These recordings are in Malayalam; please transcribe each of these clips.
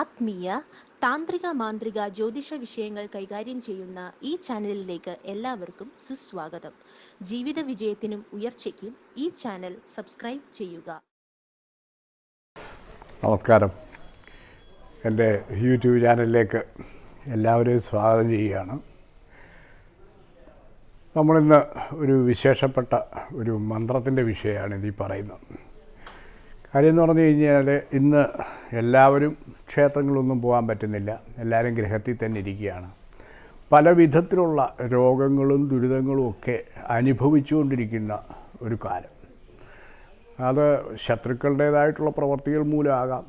ആത്മീയ താന്ത്രിക മാന്ത്രിക ജ്യോതിഷ വിഷയങ്ങൾ കൈകാര്യം ചെയ്യുന്ന ഈ ചാനലിലേക്ക് എല്ലാവർക്കും സുസ്വാഗതം. ജീവിത വിജയത്തിനും ഉയർച്ചയ്ക്കും ഈ ചാനൽ സബ്സ്ക്രൈബ് ചെയ്യുക. നമസ്കാരം. എന്റെ യൂട്യൂബ് ചാനലിലേക്ക് എല്ലാവരെയും സ്വാഗതം ചെയ്യുകയാണ്. നമ്മളിന്ന് ഒരു വിശേഷപ്പെട്ട ഒരു മന്ത്രത്തിന്റെ വിഷയമാണ് ഇതീ പറയുന്നത്. കാര്യം എന്ന് പറഞ്ഞു കഴിഞ്ഞാൽ ഇന്ന് എല്ലാവരും ക്ഷേത്രങ്ങളൊന്നും പോകാൻ പറ്റുന്നില്ല. എല്ലാവരും ഗൃഹത്തിൽ തന്നെ ഇരിക്കുകയാണ്. പല വിധത്തിലുള്ള രോഗങ്ങളും ദുരിതങ്ങളും ഒക്കെ അനുഭവിച്ചുകൊണ്ടിരിക്കുന്ന ഒരു കാലം. അത് ശത്രുക്കളുടേതായിട്ടുള്ള പ്രവർത്തികൾ മൂലമാകാം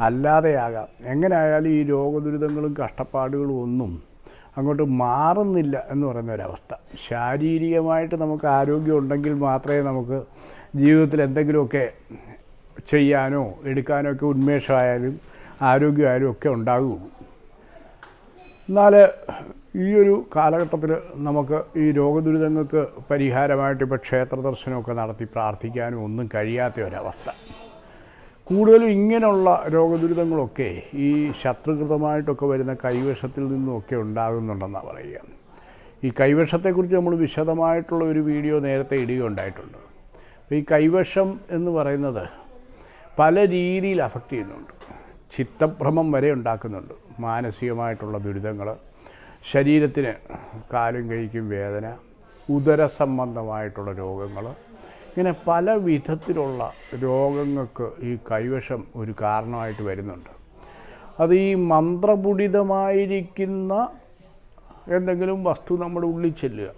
അല്ലാതെയാകാം. എങ്ങനെയായാലും ഈ രോഗദുരിതങ്ങളും കഷ്ടപ്പാടുകളും ഒന്നും അങ്ങോട്ട് മാറുന്നില്ല എന്ന് പറയുന്ന ഒരവസ്ഥ ശാരീരികമായിട്ട് നമുക്ക് ആരോഗ്യം ഉണ്ടെങ്കിൽ മാത്രമേ നമുക്ക് ജീവിതത്തിൽ എന്തെങ്കിലുമൊക്കെ ചെയ്യാനോ എടുക്കാനോ ഒക്കെ ഉന്മേഷമായാലും ആരോഗ്യമായാലും ഒക്കെ ഉണ്ടാകുകയുള്ളൂ എന്നാൽ ഈ ഒരു കാലഘട്ടത്തിൽ നമുക്ക് ഈ രോഗദുരിതങ്ങൾക്ക് പരിഹാരമായിട്ട് ഇപ്പോൾ ക്ഷേത്ര ദർശനമൊക്കെ നടത്തി പ്രാർത്ഥിക്കാനും ഒന്നും കഴിയാത്ത ഒരവസ്ഥ. കൂടുതലും ഇങ്ങനെയുള്ള രോഗദുരിതങ്ങളൊക്കെ ഈ ശത്രുകൃതമായിട്ടൊക്കെ വരുന്ന കൈവശത്തിൽ നിന്നുമൊക്കെ ഉണ്ടാകുന്നുണ്ടെന്നാണ് പറയുക. ഈ കൈവശത്തെക്കുറിച്ച് നമ്മൾ വിശദമായിട്ടുള്ള ഒരു വീഡിയോ നേരത്തെ ഇടുകയുണ്ടായിട്ടുണ്ട്. ഈ കൈവശം എന്ന് പറയുന്നത് പല രീതിയിൽ അഫക്റ്റ് ചെയ്യുന്നുണ്ട്. ചിത്തഭ്രമം വരെ ഉണ്ടാക്കുന്നുണ്ട്. മാനസികമായിട്ടുള്ള ദുരിതങ്ങൾ ശരീരത്തിന് കാലും കഴിക്കും വേദന ഉദര സംബന്ധമായിട്ടുള്ള രോഗങ്ങൾ ഇങ്ങനെ പല വിധത്തിലുള്ള രോഗങ്ങൾക്ക് ഈ കൈവശം ഒരു കാരണമായിട്ട് വരുന്നുണ്ട്. അത് ഈ മന്ത്രപുടിതമായിരിക്കുന്ന എന്തെങ്കിലും വസ്തു നമ്മുടെ ഉള്ളിൽ ചെല്ലുക.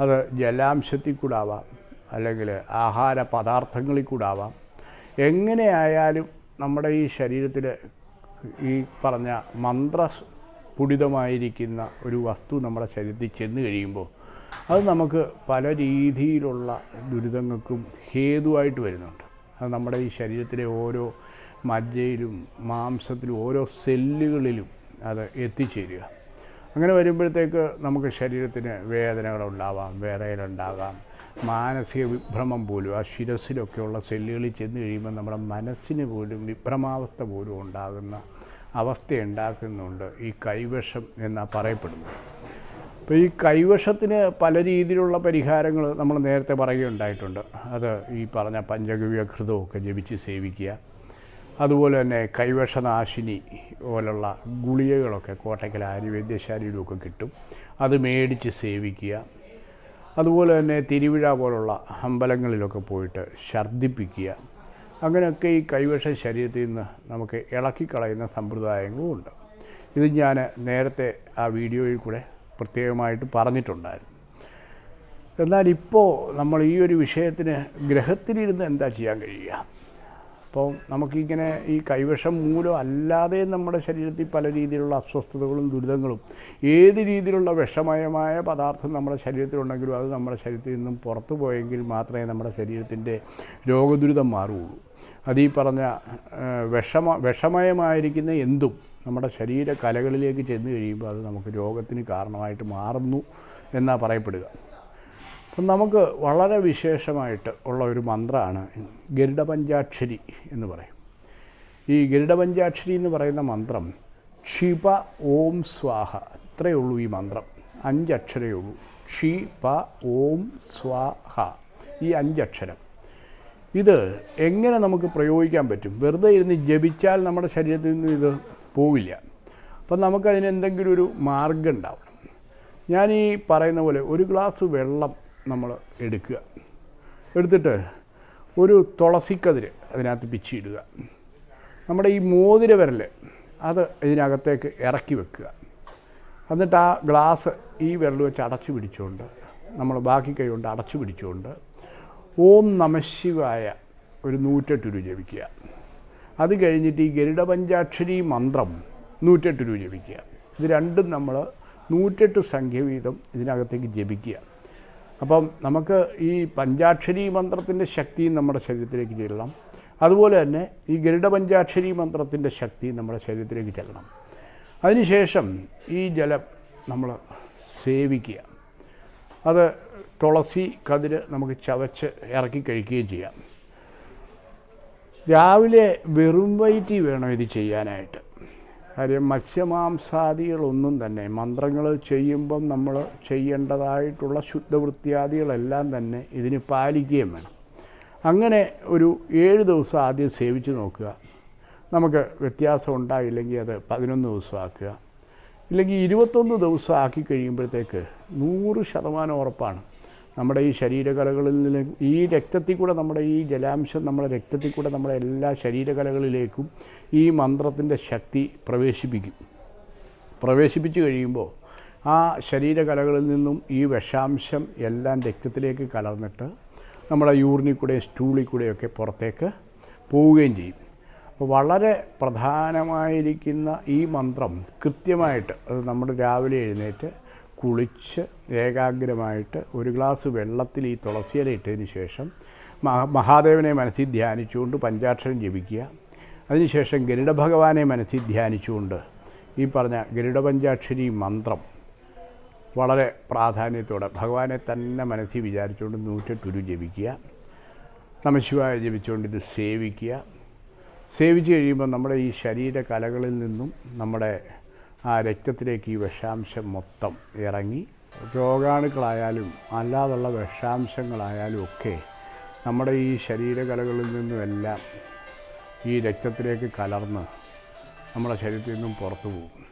അത് ജലാംശത്തിൽ കൂടാവാം അല്ലെങ്കിൽ ആഹാര പദാർത്ഥങ്ങളിൽ കൂടെ ആവാം എങ്ങനെയായാലും നമ്മുടെ ഈ ശരീരത്തിൽ ഈ പറഞ്ഞ മന്ത്ര പുടിതമായിരിക്കുന്ന ഒരു വസ്തു നമ്മുടെ ശരീരത്തിൽ ചെന്ന് കഴിയുമ്പോൾ അത് നമുക്ക് പല രീതിയിലുള്ള ദുരിതങ്ങൾക്കും ഹേതുവായിട്ട് വരുന്നുണ്ട്. അത് നമ്മുടെ ഈ ശരീരത്തിലെ ഓരോ മജ്ജയിലും മാംസത്തിലും ഓരോ സെല്ലുകളിലും അത് എത്തിച്ചേരുക. അങ്ങനെ വരുമ്പോഴത്തേക്ക് നമുക്ക് ശരീരത്തിന് വേദനകളുണ്ടാവാം വിറയലുണ്ടാകാം മാനസിക വിഭ്രമം പോലും ആ ശിരസിലൊക്കെയുള്ള സെല്ലുകളിൽ ചെന്ന് കഴിയുമ്പോൾ നമ്മുടെ മനസ്സിന് പോലും വിഭ്രമാവസ്ഥ പോലും ഉണ്ടാകുന്ന അവസ്ഥ ഉണ്ടാക്കുന്നുണ്ട് ഈ കൈവശം എന്നാണ് പറയപ്പെടുന്നത്. അപ്പോൾ ഈ കൈവശത്തിന് പല രീതിയിലുള്ള പരിഹാരങ്ങൾ നമ്മൾ നേരത്തെ പറയുകയുണ്ടായിട്ടുണ്ട്. അത് ഈ പറഞ്ഞ പഞ്ചഗവ്യ ഘൃതമൊക്കെ ജപിച്ച് സേവിക്കുക. അതുപോലെ തന്നെ കൈവശനാശിനി പോലുള്ള ഗുളികകളൊക്കെ കോട്ടയ്ക്കൽ ആര്യവൈദ്യശാലയിലുമൊക്കെ കിട്ടും. അത് മേടിച്ച് സേവിക്കുക. അതുപോലെ തന്നെ തിരുവിഴ പോലുള്ള അമ്പലങ്ങളിലൊക്കെ പോയിട്ട് ഛർദ്ദിപ്പിക്കുക. അങ്ങനെയൊക്കെ ഈ കൈവശ ശരീരത്തിൽ നിന്ന് നമുക്ക് ഇളക്കിക്കളയുന്ന സമ്പ്രദായങ്ങളും ഉണ്ട്. ഇത് ഞാൻ നേരത്തെ ആ വീഡിയോയിൽ കൂടെ പ്രത്യേകമായിട്ട് പറഞ്ഞിട്ടുണ്ടായിരുന്നു. എന്നാൽ ഇപ്പോൾ നമ്മൾ ഈ ഒരു വിഷയത്തിന് ഗ്രഹത്തിലിരുന്ന് എന്താ ചെയ്യാൻ കഴിയുക? അപ്പോൾ നമുക്കിങ്ങനെ ഈ കൈവശം മൂലം അല്ലാതെ നമ്മുടെ ശരീരത്തിൽ പല രീതിയിലുള്ള അസ്വസ്ഥതകളും ദുരിതങ്ങളും ഏത് രീതിയിലുള്ള വിഷമയമായ പദാർത്ഥം നമ്മുടെ ശരീരത്തിലുണ്ടെങ്കിലും അത് നമ്മുടെ ശരീരത്തിൽ നിന്നും പുറത്തു പോയെങ്കിൽ മാത്രമേ നമ്മുടെ ശരീരത്തിന്റെ രോഗദുരിതം മാറുകയുള്ളൂ. അത് പറഞ്ഞ വിഷമ വിഷമയമായിരിക്കുന്ന എന്തും നമ്മുടെ ശരീര കലകളിലേക്ക് ചെന്ന് കഴിയുമ്പോൾ അത് നമുക്ക് രോഗത്തിന് കാരണമായിട്ട് മാറുന്നു എന്നാണ് പറയപ്പെടുക. അപ്പം നമുക്ക് വളരെ വിശേഷമായിട്ട് ഉള്ള ഒരു മന്ത്രമാണ് ഗരുഡപഞ്ചാക്ഷരി എന്ന് പറയും. ഈ ഗരുഡപഞ്ചാക്ഷരി എന്ന് പറയുന്ന മന്ത്രം ക്ഷിപ ഓം സ്വാഹ ഇത്രയേ ഉള്ളൂ ഈ മന്ത്രം. അഞ്ചക്ഷരേ ഉള്ളൂ. ക്ഷി പ ഓം സ്വാഹ ഈ അഞ്ചക്ഷരം. ഇത് എങ്ങനെ നമുക്ക് പ്രയോഗിക്കാൻ പറ്റും? വെറുതെ ഇരുന്ന് ജപിച്ചാൽ നമ്മുടെ ശരീരത്തിൽ നിന്ന് ഇത് പോവില്ല. അപ്പം നമുക്കതിന് എന്തെങ്കിലും ഒരു മാർഗം ഉണ്ടാവണം. ഞാൻ ഈ പറയുന്ന പോലെ ഒരു ഗ്ലാസ് വെള്ളം നമ്മൾ എടുക്കുക. എടുത്തിട്ട് ഒരു തുളസിക്കതിര് അതിനകത്ത് പിച്ചിയിടുക. നമ്മുടെ ഈ മോതിര വിരൽ അത് ഇതിനകത്തേക്ക് ഇറക്കി വെക്കുക. എന്നിട്ട് ആ ഗ്ലാസ് ഈ വിരൽ വെച്ച് അടച്ചു പിടിച്ചുകൊണ്ട് നമ്മൾ ബാക്കി കൈ കൊണ്ട് അടച്ചു പിടിച്ചുകൊണ്ട് ഓം നമശിവായ ഒരു നൂറ്റെട്ട് രൂപ ജപിക്കുക. അത് കഴിഞ്ഞിട്ട് ഈ ഗരുഡപഞ്ചാക്ഷരി മന്ത്രം നൂറ്റെട്ട് രൂപ ജപിക്കുക. ഇത് രണ്ടും നമ്മൾ നൂറ്റെട്ട് സംഖ്യ വീതം ഇതിനകത്തേക്ക് ജപിക്കുക. അപ്പം നമുക്ക് ഈ പഞ്ചാക്ഷരി മന്ത്രത്തിന്റെ ശക്തിയും നമ്മുടെ ശരീരത്തിലേക്ക് ചെല്ലണം. അതുപോലെ തന്നെ ഈ ഗരുഡ പഞ്ചാക്ഷരി മന്ത്രത്തിന്റെ ശക്തി നമ്മുടെ ശരീരത്തിലേക്ക് ചെല്ലണം. അതിനുശേഷം ഈ ജലം നമ്മൾ സേവിക്കുക. അത് തുളസി കതിര് നമുക്ക് ചവച്ച് ഇറക്കി കഴിക്കുകയും ചെയ്യാം. രാവിലെ വെറും വയറ്റി വേണം ഇത് ചെയ്യാനായിട്ട്. കാര്യം മത്സ്യമാംസാദികളൊന്നും തന്നെ മന്ത്രങ്ങൾ ചെയ്യുമ്പം നമ്മൾ ചെയ്യേണ്ടതായിട്ടുള്ള ശുദ്ധവൃത്തിയാദികളെല്ലാം തന്നെ ഇതിന് പാലിക്കുകയും വേണം. അങ്ങനെ ഒരു ഏഴ് ദിവസം ആദ്യം സേവിച്ച് നോക്കുക. നമുക്ക് വ്യത്യാസം ഉണ്ടായില്ലെങ്കിൽ അത് പതിനൊന്ന് ദിവസം ആക്കുക. ഇല്ലെങ്കിൽ ഇരുപത്തൊന്ന് ദിവസം ആക്കി കഴിയുമ്പോഴത്തേക്ക് നൂറ് ശതമാനം ഉറപ്പാണ്. നമ്മുടെ ഈ ശരീരകലകളിൽ നിന്ന് ഈ രക്തത്തിൽ കൂടെ നമ്മുടെ ഈ ജലാംശം നമ്മുടെ രക്തത്തിൽ കൂടെ നമ്മുടെ എല്ലാ ശരീരകലകളിലേക്കും ഈ മന്ത്രത്തിന്റെ ശക്തി പ്രവേശിപ്പിക്കും. പ്രവേശിപ്പിച്ചു കഴിയുമ്പോൾ ആ ശരീരകലകളിൽ നിന്നും ഈ വിഷാംശം എല്ലാം രക്തത്തിലേക്ക് കലർന്നിട്ട് നമ്മുടെ യൂറിനിൽ കൂടെയും സ്റ്റൂളിൽ കൂടെയൊക്കെ പുറത്തേക്ക് പോവുകയും ചെയ്യും. അപ്പോൾ വളരെ പ്രധാനമായിരിക്കുന്ന ഈ മന്ത്രം കൃത്യമായിട്ട് അത് നമ്മുടെ രാവിലെ എഴുന്നേറ്റ് കുളിച്ച് ഏകാഗ്രമായിട്ട് ഒരു ഗ്ലാസ് വെള്ളത്തിൽ ഈ തുളസിയില ഇട്ടതിന് ശേഷം മഹാ- മഹാദേവനെ മനസ്സിൽ ധ്യാനിച്ചുകൊണ്ട് പഞ്ചാക്ഷരം ജപിക്കുക. അതിനുശേഷം ഗരുഡ ഭഗവാനെ മനസ്സിൽ ധ്യാനിച്ചുകൊണ്ട് ഈ പറഞ്ഞ ഗരുഡ പഞ്ചാക്ഷരി മന്ത്രം വളരെ പ്രാധാന്യത്തോടെ ഭഗവാനെ തന്നെ മനസ്സിൽ വിചാരിച്ചുകൊണ്ട് നൂറ്റെട്ടുരു ജപിക്കുക. നമശിവായ ജപിച്ചുകൊണ്ട് ഇത് സേവിക്കുക. സേവിച്ച് കഴിയുമ്പോൾ നമ്മുടെ ഈ ശരീര കലകളിൽ നിന്നും നമ്മുടെ ആ രക്തത്തിലേക്ക് ഈ വിഷാംശം മൊത്തം ഇറങ്ങി. രോഗാണുക്കളായാലും അല്ലാതുള്ള വിഷാംശങ്ങളായാലും ഒക്കെ നമ്മുടെ ഈ ശരീരകലകളിൽ നിന്നുമെല്ലാം ഈ രക്തത്തിലേക്ക് കലർന്ന് നമ്മുടെ ശരീരത്തിൽ നിന്നും പുറത്തു പോകും.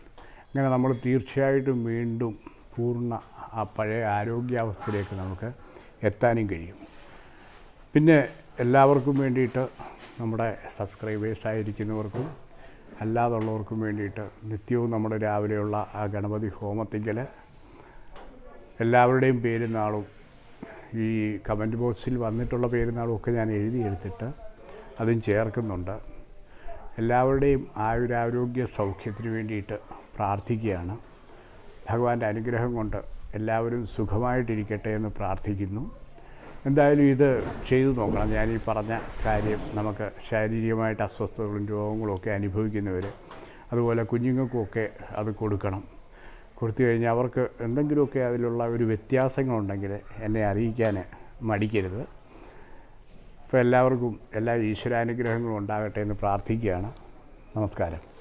അങ്ങനെ നമ്മൾ തീർച്ചയായിട്ടും വീണ്ടും പൂർണ ആ പഴയ ആരോഗ്യാവസ്ഥയിലേക്ക് നമുക്ക് എത്താനും കഴിയും. പിന്നെ എല്ലാവർക്കും വേണ്ടിയിട്ട് നമ്മുടെ സബ്സ്ക്രൈബേഴ്സ് ആയിരിക്കുന്നവർക്കും അല്ലാതുള്ളവർക്കും വേണ്ടിയിട്ട് നിത്യവും നമ്മുടെ രാവിലെയുള്ള ആ ഗണപതി ഹോമത്തിങ്കൽ എല്ലാവരുടെയും പേരുന്നാളും ഈ കമന്റ് ബോക്സിൽ വന്നിട്ടുള്ള പേരുന്നാളും ഒക്കെ ഞാൻ എഴുതിയെടുത്തിട്ട് അതും ചേർക്കുന്നുണ്ട്. എല്ലാവരുടെയും ആയുരാരോഗ്യ സൗഖ്യത്തിന് വേണ്ടിയിട്ട് പ്രാർത്ഥിക്കുകയാണ്. ഭഗവാന്റെ അനുഗ്രഹം കൊണ്ട് എല്ലാവരും സുഖമായിട്ടിരിക്കട്ടെ എന്ന് പ്രാർത്ഥിക്കുന്നു. എന്തായാലും ഇത് ചെയ്തു നോക്കണം. ഞാൻ ഈ പറഞ്ഞ കാര്യം നമുക്ക് ശാരീരികമായിട്ട് അസ്വസ്ഥതകളും രോഗങ്ങളും ഒക്കെ അനുഭവിക്കുന്നവർ അതുപോലെ കുഞ്ഞുങ്ങൾക്കുമൊക്കെ അത് കൊടുക്കണം. കൊടുത്തു കഴിഞ്ഞാൽ അവർക്ക് എന്തെങ്കിലുമൊക്കെ അതിലുള്ള ഒരു വ്യത്യാസങ്ങളുണ്ടെങ്കിൽ എന്നെ അറിയിക്കാൻ മടിക്കരുത്. അപ്പോൾ എല്ലാവർക്കും എല്ലാ ഈശ്വരാനുഗ്രഹങ്ങളും ഉണ്ടാകട്ടെ എന്ന് പ്രാർത്ഥിക്കുകയാണ്. നമസ്കാരം.